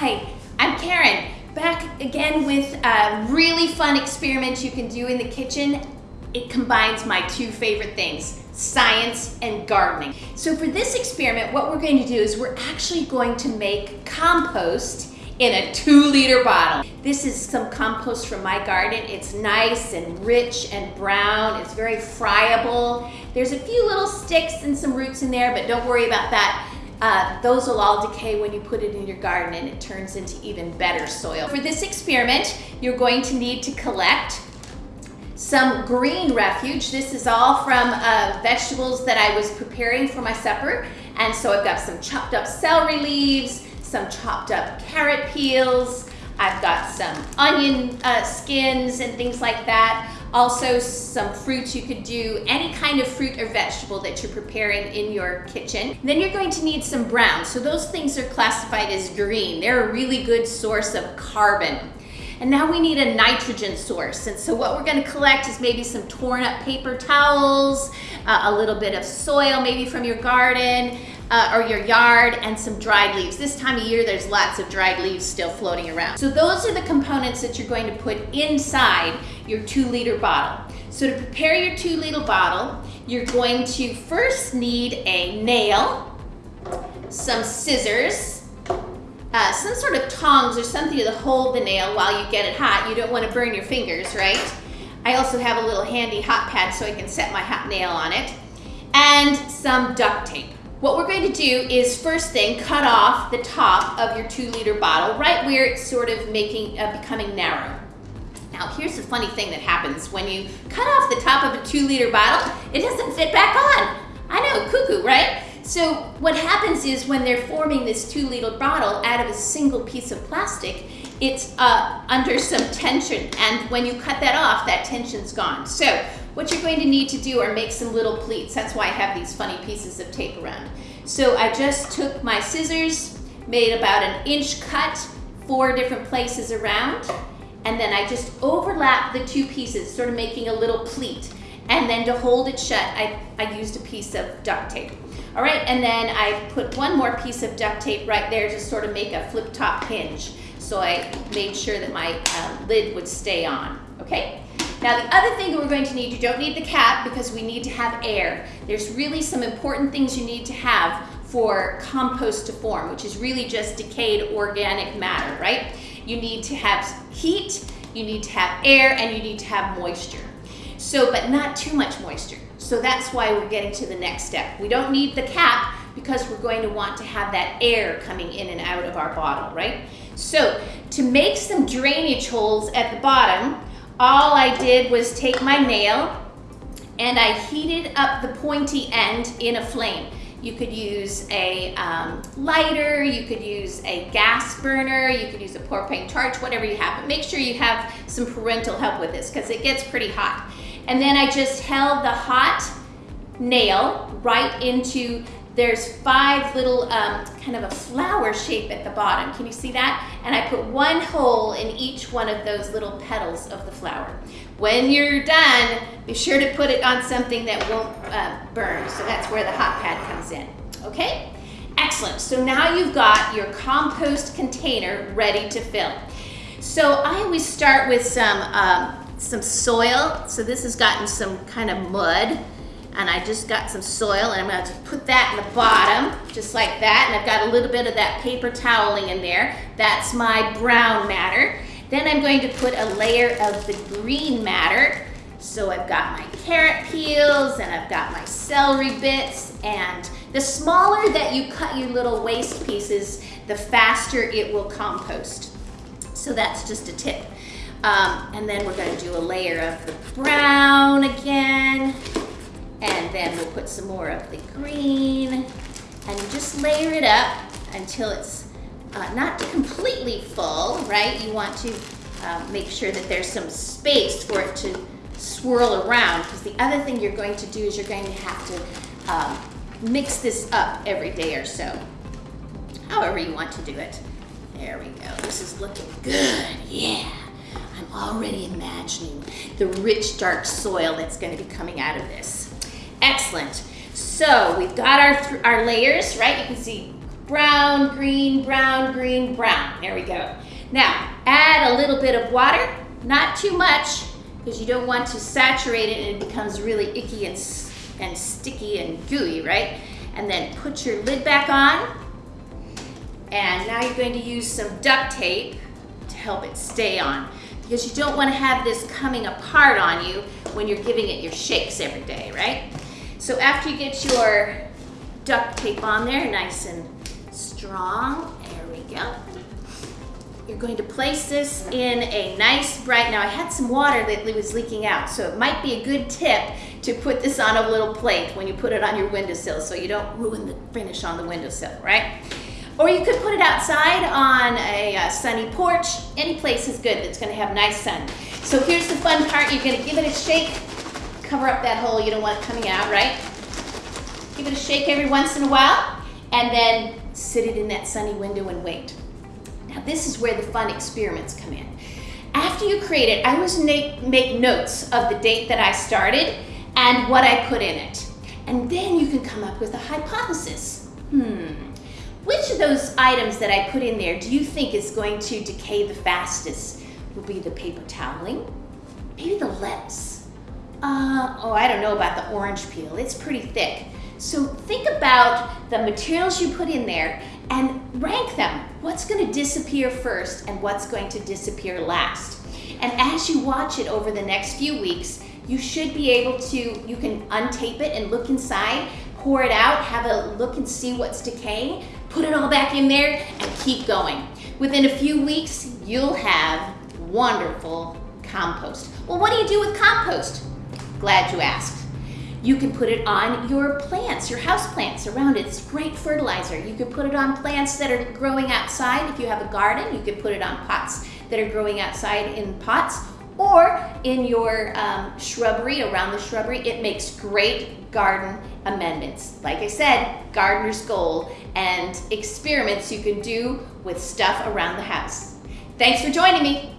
Hi, I'm Karen. Back again with a really fun experiment you can do in the kitchen. It combines my two favorite things, science and gardening. So for this experiment, what we're going to do is we're actually going to make compost in a two liter bottle. This is some compost from my garden. It's nice and rich and brown. It's very friable. There's a few little sticks and some roots in there, but don't worry about that. Uh, those will all decay when you put it in your garden and it turns into even better soil. For this experiment, you're going to need to collect some green refuge. This is all from uh, vegetables that I was preparing for my supper. And so I've got some chopped up celery leaves, some chopped up carrot peels, I've got some onion uh, skins and things like that. Also some fruits you could do, any kind of fruit or vegetable that you're preparing in your kitchen. Then you're going to need some brown. So those things are classified as green. They're a really good source of carbon. And now we need a nitrogen source. And so what we're gonna collect is maybe some torn up paper towels, uh, a little bit of soil maybe from your garden, uh, or your yard and some dried leaves. This time of year, there's lots of dried leaves still floating around. So those are the components that you're going to put inside your two liter bottle. So to prepare your two liter bottle, you're going to first need a nail, some scissors, uh, some sort of tongs or something to hold the nail while you get it hot. You don't want to burn your fingers, right? I also have a little handy hot pad so I can set my hot nail on it. And some duct tape. What we're going to do is first thing, cut off the top of your two liter bottle, right where it's sort of making, uh, becoming narrow. Now here's the funny thing that happens. When you cut off the top of a two liter bottle, it doesn't fit back on. I know, cuckoo, right? So what happens is when they're forming this two liter bottle out of a single piece of plastic, it's uh, under some tension. And when you cut that off, that tension's gone. So what you're going to need to do are make some little pleats. That's why I have these funny pieces of tape around. So I just took my scissors, made about an inch cut, four different places around, and then I just overlap the two pieces, sort of making a little pleat. And then to hold it shut, I, I used a piece of duct tape. All right, and then I put one more piece of duct tape right there to sort of make a flip top hinge. So I made sure that my uh, lid would stay on, okay? Now the other thing that we're going to need, you don't need the cap because we need to have air. There's really some important things you need to have for compost to form, which is really just decayed organic matter, right? You need to have heat, you need to have air, and you need to have moisture. So, but not too much moisture. So that's why we're getting to the next step. We don't need the cap because we're going to want to have that air coming in and out of our bottle, right? So to make some drainage holes at the bottom, all I did was take my nail and I heated up the pointy end in a flame. You could use a um, lighter, you could use a gas burner, you could use a propane torch, whatever you have. But make sure you have some parental help with this because it gets pretty hot. And then I just held the hot nail right into there's five little um, kind of a flower shape at the bottom. Can you see that? And I put one hole in each one of those little petals of the flower. When you're done, be sure to put it on something that won't uh, burn. So that's where the hot pad comes in, okay? Excellent, so now you've got your compost container ready to fill. So I always start with some, um, some soil. So this has gotten some kind of mud and I just got some soil and I'm going to put that in the bottom just like that and I've got a little bit of that paper toweling in there. That's my brown matter. Then I'm going to put a layer of the green matter. So I've got my carrot peels and I've got my celery bits and the smaller that you cut your little waste pieces the faster it will compost. So that's just a tip um, and then we're going to do a layer of the brown again and then we'll put some more of the green and just layer it up until it's uh, not completely full, right? You want to uh, make sure that there's some space for it to swirl around because the other thing you're going to do is you're going to have to um, mix this up every day or so. However you want to do it. There we go. This is looking good. Yeah. Already imagining the rich, dark soil that's going to be coming out of this. Excellent. So we've got our, our layers, right? You can see brown, green, brown, green, brown. There we go. Now, add a little bit of water, not too much, because you don't want to saturate it and it becomes really icky and, and sticky and gooey, right? And then put your lid back on. And now you're going to use some duct tape to help it stay on because you don't want to have this coming apart on you when you're giving it your shakes every day, right? So after you get your duct tape on there, nice and strong, there we go. You're going to place this in a nice bright, now I had some water that was leaking out, so it might be a good tip to put this on a little plate when you put it on your windowsill so you don't ruin the finish on the windowsill, right? Or you could put it outside on a, a uh, sunny porch. Any place is good that's gonna have nice sun. So here's the fun part. You're gonna give it a shake. Cover up that hole. You don't want it coming out, right? Give it a shake every once in a while and then sit it in that sunny window and wait. Now this is where the fun experiments come in. After you create it, I always make, make notes of the date that I started and what I put in it. And then you can come up with a hypothesis. Hmm, those items that I put in there do you think is going to decay the fastest? Will be the paper toweling, maybe the lettuce. Uh, oh, I don't know about the orange peel. It's pretty thick. So think about the materials you put in there and rank them. What's going to disappear first and what's going to disappear last? And as you watch it over the next few weeks, you should be able to, you can untape it and look inside, pour it out, have a look and see what's decaying, put it all back in there, and keep going. Within a few weeks, you'll have wonderful compost. Well, what do you do with compost? Glad you asked. You can put it on your plants, your house plants around it. It's great fertilizer. You can put it on plants that are growing outside. If you have a garden, you can put it on pots that are growing outside in pots or in your um, shrubbery, around the shrubbery. It makes great garden amendments. Like I said, gardener's gold and experiments you can do with stuff around the house. Thanks for joining me.